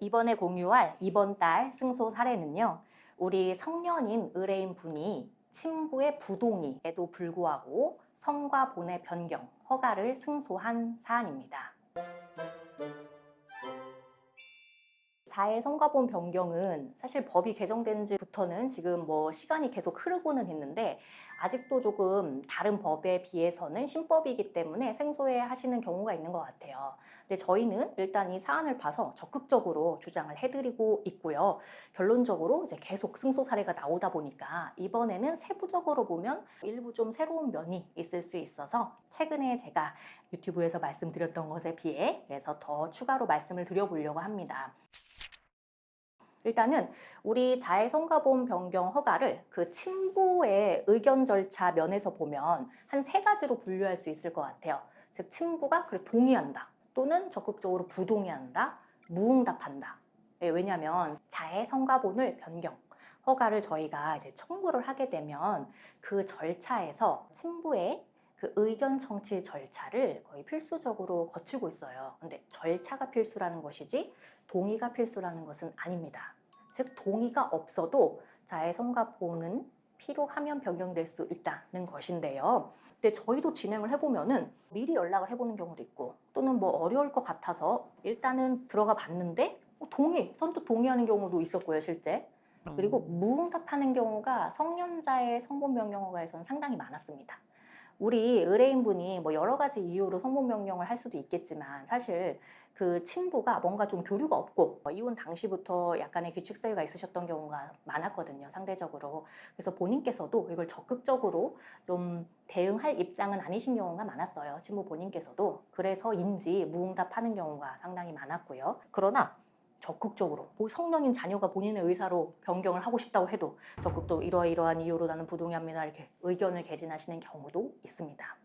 이번에 공유할 이번 달 승소 사례는요. 우리 성년인 의뢰인 분이 친부의 부동의에도 불구하고 성과 본의 변경, 허가를 승소한 사안입니다. 자해 성과본 변경은 사실 법이 개정된 지부터는 지금 뭐 시간이 계속 흐르고는 있는데 아직도 조금 다른 법에 비해서는 신법이기 때문에 생소해 하시는 경우가 있는 것 같아요. 근데 저희는 일단 이 사안을 봐서 적극적으로 주장을 해드리고 있고요. 결론적으로 이제 계속 승소 사례가 나오다 보니까 이번에는 세부적으로 보면 일부 좀 새로운 면이 있을 수 있어서 최근에 제가 유튜브에서 말씀드렸던 것에 비해 그래서 더 추가로 말씀을 드려보려고 합니다. 일단은 우리 자해성과보험 변경 허가를 그 친부의 의견 절차 면에서 보면 한 세 가지로 분류할 수 있을 것 같아요. 즉 친부가 그래 동의한다 또는 적극적으로 부동의한다 무응답한다. 예, 왜냐하면 자해성과본을 변경 허가를 저희가 이제 청구를 하게 되면 그 절차에서 친부의 그 의견 청취 절차를 거의 필수적으로 거치고 있어요. 근데 절차가 필수라는 것이지 동의가 필수라는 것은 아닙니다. 즉 동의가 없어도 자해 성과보는 필요하면 변경될 수 있다는 것인데요. 근데 저희도 진행을 해보면은 미리 연락을 해보는 경우도 있고 또는 뭐 어려울 것 같아서 일단은 들어가 봤는데 뭐 동의, 선뜻 동의하는 경우도 있었고요, 실제. 그리고 무응답하는 경우가 성년자의 성본 변경허가에서는 상당히 많았습니다. 우리 의뢰인분이 뭐 여러 가지 이유로 변경을 할 수도 있겠지만 사실 그 친부가 뭔가 좀 교류가 없고 뭐 이혼 당시부터 약간의 규칙 사유가 있으셨던 경우가 많았거든요 상대적으로. 그래서 본인께서도 이걸 적극적으로 좀 대응할 입장은 아니신 경우가 많았어요 친부 본인께서도. 그래서인지 무응답하는 경우가 상당히 많았고요. 그러나 적극적으로 뭐 성년인 자녀가 본인의 의사로 변경을 하고 싶다고 해도 적극적으로 이러이러한 이유로 나는 부동의합니다 이렇게 의견을 개진하시는 경우도 있습니다.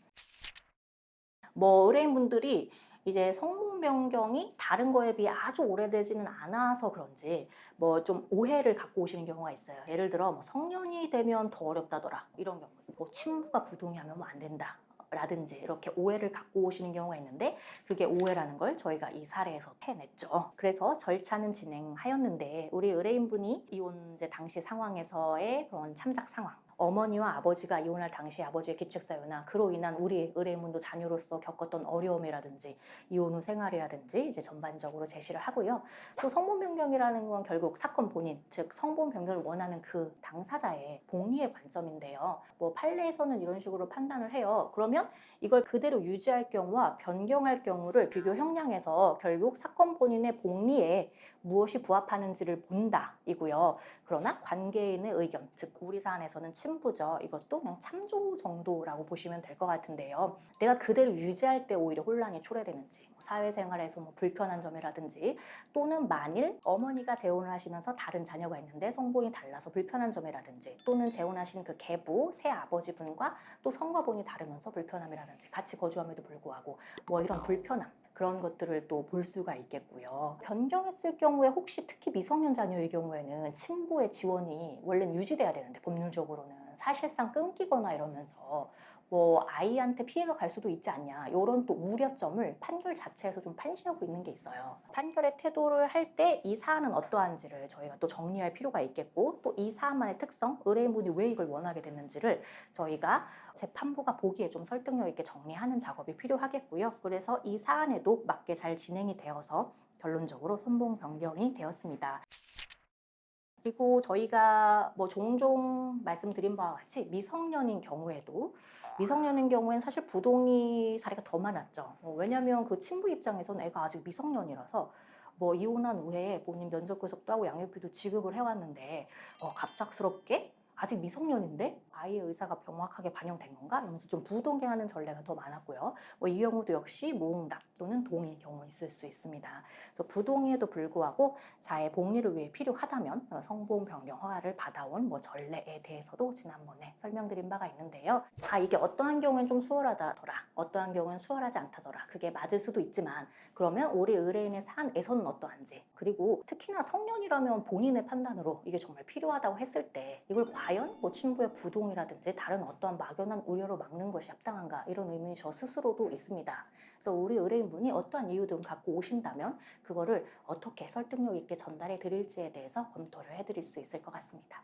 뭐 의뢰인분들이 이제 성분 변경이 다른 거에 비해 아주 오래되지는 않아서 그런지 뭐 좀 오해를 갖고 오시는 경우가 있어요. 예를 들어 뭐 성년이 되면 더 어렵다더라 이런 경우 뭐 친부가 부동의하면 뭐 안 된다 라든지 이렇게 오해를 갖고 오시는 경우가 있는데 그게 오해라는 걸 저희가 이 사례에서 해냈죠. 그래서 절차는 진행하였는데 우리 의뢰인분이 이혼제 당시 상황에서의 그런 참작 상황 어머니와 아버지가 이혼할 당시 아버지의 기책사유나 그로 인한 우리 의뢰인분도 자녀로서 겪었던 어려움이라든지 이혼 후 생활이라든지 이제 전반적으로 제시를 하고요. 또 성본 변경이라는 건 결국 사건 본인, 즉 성본 변경을 원하는 그 당사자의 복리의 관점인데요. 뭐 판례에서는 이런 식으로 판단을 해요. 그러면 이걸 그대로 유지할 경우와 변경할 경우를 비교 형량에서 결국 사건 본인의 복리에 무엇이 부합하는지를 본다 이고요. 그러나 관계인의 의견, 즉 우리 사안에서는 신부죠. 이것도 그냥 참조 정도라고 보시면 될 것 같은데요. 내가 그대로 유지할 때 오히려 혼란이 초래되는지 뭐 사회생활에서 뭐 불편한 점이라든지 또는 만일 어머니가 재혼을 하시면서 다른 자녀가 있는데 성본이 달라서 불편한 점이라든지 또는 재혼하신 그 계부, 새 아버지분과 또 성과본이 다르면서 불편함이라든지 같이 거주함에도 불구하고 뭐 이런 불편함 그런 것들을 또 볼 수가 있겠고요. 변경했을 경우에 혹시 특히 미성년 자녀의 경우에는 친부의 지원이 원래는 유지돼야 되는데 법률적으로는 사실상 끊기거나 이러면서 뭐 아이한테 피해가 갈 수도 있지 않냐. 이런 또 우려점을 판결 자체에서 좀 판시하고 있는 게 있어요. 판결의 태도를 할 때 이 사안은 어떠한지를 저희가 또 정리할 필요가 있겠고 또 이 사안만의 특성 의뢰인분이 왜 이걸 원하게 됐는지를 저희가 재판부가 보기에 좀 설득력 있게 정리하는 작업이 필요하겠고요. 그래서 이 사안에도 맞게 잘 진행이 되어서 결론적으로 선봉 변경이 되었습니다 그리고 저희가 뭐 종종 말씀드린 바와 같이 미성년인 경우에도 미성년인 경우엔 사실 부동의 사례가 더 많았죠. 어, 왜냐하면 그 친부 입장에서는 애가 아직 미성년이라서 뭐 이혼한 후에 본인 면접 구속도 하고 양육비도 지급을 해왔는데 어, 갑작스럽게 아직 미성년인데 아이의 의사가 명확하게 반영된 건가? 이러면서 좀 부동의하는 전례가 더 많았고요. 뭐 이 경우도 역시 무응답 또는 동의 경우 있을 수 있습니다. 그래서 부동의에도 불구하고 자의 복리를 위해 필요하다면 성보험 변경 허가를 받아온 뭐 전례에 대해서도 지난번에 설명드린 바가 있는데요. 아 이게 어떠한 경우엔 좀 수월하다더라, 어떠한 경우엔 수월하지 않다더라. 그게 맞을 수도 있지만 그러면 우리 의뢰인의 사안에서는 어떠한지 그리고 특히나 성년이라면 본인의 판단으로 이게 정말 필요하다고 했을 때 이걸 과연 과연 뭐 침부의 부동이라든지 다른 어떠한 막연한 우려로 막는 것이 합당한가 이런 의문이 저 스스로도 있습니다. 그래서 우리 의뢰인분이 어떠한 이유든 갖고 오신다면 그거를 어떻게 설득력 있게 전달해 드릴지에 대해서 검토를 해드릴 수 있을 것 같습니다.